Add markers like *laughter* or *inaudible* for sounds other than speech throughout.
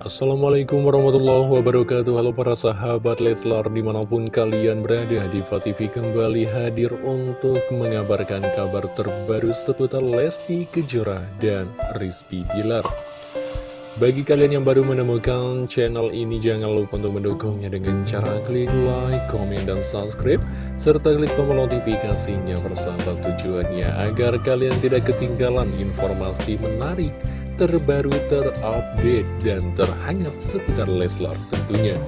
Assalamualaikum warahmatullahi wabarakatuh. Halo para sahabat Leslar di mana pun kalian berada di TV kembali hadir untuk mengabarkan kabar terbaru seputar Lesti Kejora dan Rizky Bilar. Bagi kalian yang baru menemukan channel ini jangan lupa untuk mendukungnya dengan cara klik like, komen, dan subscribe serta klik tombol notifikasinya bersama tujuannya agar kalian tidak ketinggalan informasi menarik terbaru, terupdate, dan terhangat seputar Leslar tentunya.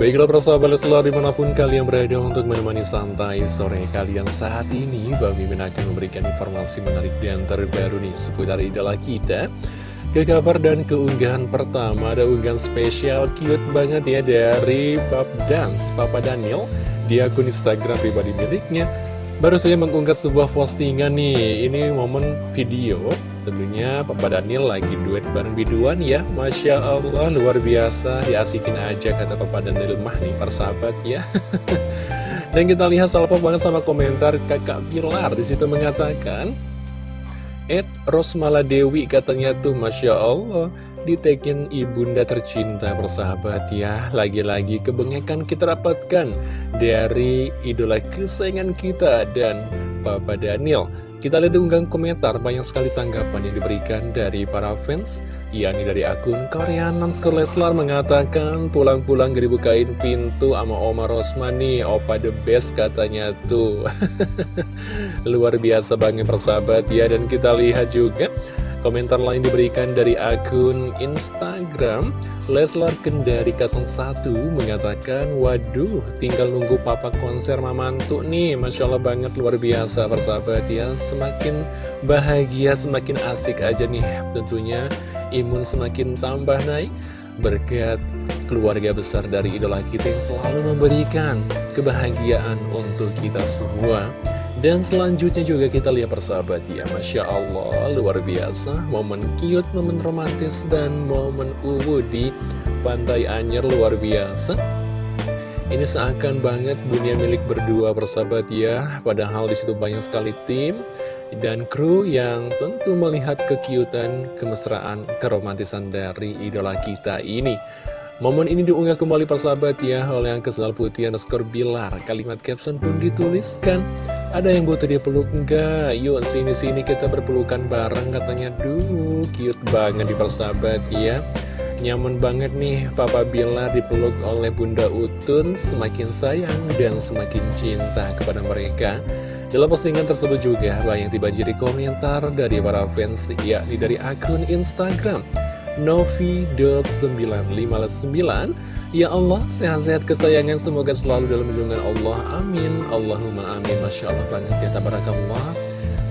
Baiklah persahabat Leslar di mana pun kalian berada untuk menemani santai sore kalian saat ini Bang Mimin akan memberikan informasi menarik dan terbaru nih seputar idola kita. Ke kabar dan keunggahan pertama ada unggahan spesial cute banget ya dari Pap Dance Papa Daniel. Di akun Instagram pribadi miliknya Baru saja mengunggah sebuah postingan nih. Ini momen video Tentunya Papa Daniel lagi duet bareng biduan ya. Masya Allah luar biasa. Diasikin aja kata Papa Daniel mah nih persahabat ya. *laughs* Dan kita lihat salvo banget sama komentar kakak Pilar. Di situ mengatakan Ed Rosmala Dewi katanya tuh Masya Allah Ditekin ibunda tercinta persahabat ya. Lagi-lagi kebengekan kita dapatkan Dari idola kesayangan kita dan Papa Daniel kita lihat unggahan komentar, banyak sekali tanggapan yang diberikan dari para fans yakni dari akun Korean Nonskor Leslar mengatakan pulang-pulang gak dibukain pintu sama Oma Rosmani. Opa the best katanya tuh. *laughs* Luar biasa banget persahabat ya. Dan kita lihat juga Komentar lain diberikan dari akun Instagram Leslar Kendari 01 mengatakan Waduh tinggal nunggu papa konser mamantu nih. Masya Allah banget luar biasa persahabat ya. Semakin bahagia semakin asik aja nih. Tentunya imun semakin tambah naik. Berkat keluarga besar dari idola kita yang selalu memberikan kebahagiaan untuk kita semua dan selanjutnya juga kita lihat persahabat ya Masya Allah luar biasa Momen cute, momen romantis dan momen uwu di Pantai Anyer luar biasa Ini seakan banget dunia milik berdua persahabat ya Padahal di situ banyak sekali tim dan kru yang tentu melihat kekiutan, kemesraan, keromantisan dari idola kita ini Momen ini diunggah kembali persahabat ya oleh kesal putih underscore bilar. Kalimat caption pun dituliskan. Ada yang butuh dia peluk enggak? Yuk sini-sini kita berpelukan bareng katanya. Duh, cute banget di persahabat ya. Nyaman banget nih Papa Bilar dipeluk oleh Bunda Utun Semakin sayang dan semakin cinta kepada mereka Dalam postingan tersebut juga banyak dibanjiri komentar dari para fans yakni dari akun Instagram Novi.959 Ya Allah, sehat-sehat kesayangan semoga selalu dalam lindungan Allah. Amin. Allahumma amin. Masya Allah banget ya Tabarakallah.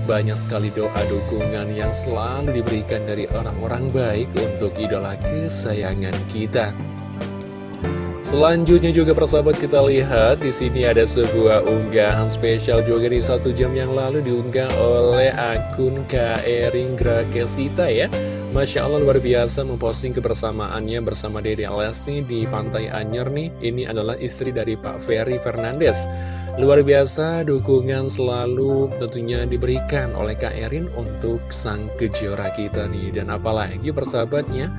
Banyak sekali doa dukungan yang selalu diberikan dari orang-orang baik Untuk idola kesayangan kita. Selanjutnya juga persahabat kita lihat di sini ada sebuah unggahan spesial juga di satu jam yang lalu diunggah oleh akun Ering Grakesita ya Masya Allah luar biasa memposting kebersamaannya bersama Dede Lesti di Pantai Anyer nih. Ini adalah istri dari Pak Ferry Fernandes. Luar biasa dukungan selalu tentunya diberikan oleh Kak Erin untuk sang kejora kita nih. Dan apalagi persahabatnya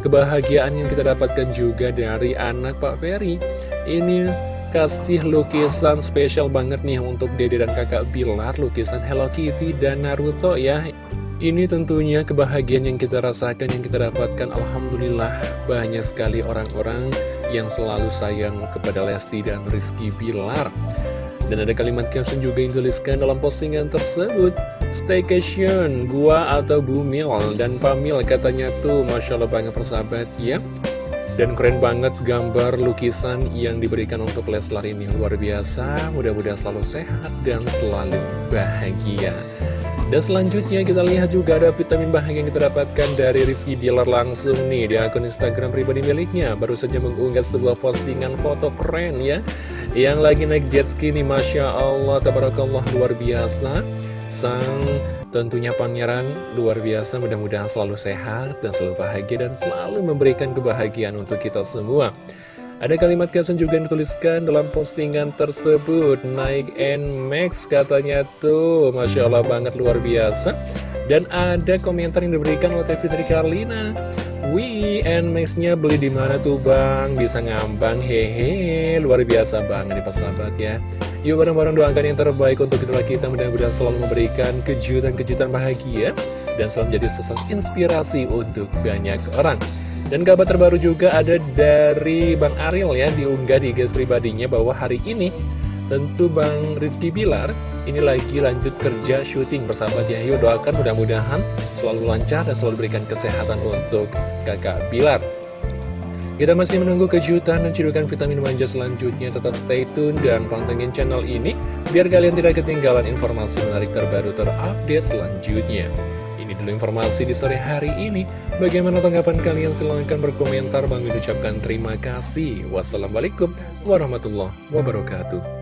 kebahagiaan yang kita dapatkan juga dari anak Pak Ferry. Ini kasih lukisan spesial banget nih untuk Dede dan kakak Bilar Lukisan Hello Kitty dan Naruto ya ini tentunya kebahagiaan yang kita rasakan, yang kita dapatkan. Alhamdulillah banyak sekali orang-orang yang selalu sayang kepada Lesti dan Rizky Bilar. Dan ada kalimat caption juga yang tuliskan dalam postingan tersebut. Staycation, gua atau Bumil dan Pamil katanya tuh Masya Allah banget persahabat ya. Dan keren banget gambar lukisan yang diberikan untuk Leslar ini. Luar biasa Mudah-mudahan selalu sehat dan selalu bahagia dan selanjutnya kita lihat juga ada vitamin bahagia yang kita dapatkan dari Rizky Dealer langsung nih di akun Instagram pribadi miliknya. Baru saja mengunggah sebuah postingan foto keren ya. Yang lagi naik jet ski nih, Masya Allah, tabarakallah luar biasa. Sang tentunya pangeran luar biasa, mudah-mudahan selalu sehat dan selalu bahagia dan selalu memberikan kebahagiaan untuk kita semua. Ada kalimat caption juga yang dituliskan dalam postingan tersebut Naik NMAX katanya tuh Masya Allah banget luar biasa Dan ada komentar yang diberikan oleh Fitri Karlina Wih, Nmax-nya beli di mana tuh bang? Bisa ngambang, hehe, luar biasa banget nih persahabat ya. Yuk bareng-bareng doakan yang terbaik untuk kita kita mudah-mudahan selalu memberikan kejutan-kejutan bahagia dan selalu menjadi sosok inspirasi untuk banyak orang. Dan kabar terbaru juga ada dari Bang Ariel ya diunggah di guys pribadinya bahwa hari ini tentu Bang Rizky Bilar ini lagi lanjut kerja syuting bersahabat ya Yuk doakan mudah-mudahan selalu lancar dan selalu berikan kesehatan untuk kakak Bilar. Kita masih menunggu kejutan dan cidukan vitamin manja selanjutnya. Tetap stay tune dan pantengin channel ini Biar kalian tidak ketinggalan informasi menarik terbaru terupdate selanjutnya dulu informasi di sore hari ini. Bagaimana tanggapan kalian? Silahkan berkomentar. Bang ucapkan terima kasih. Wassalamualaikum warahmatullahi wabarakatuh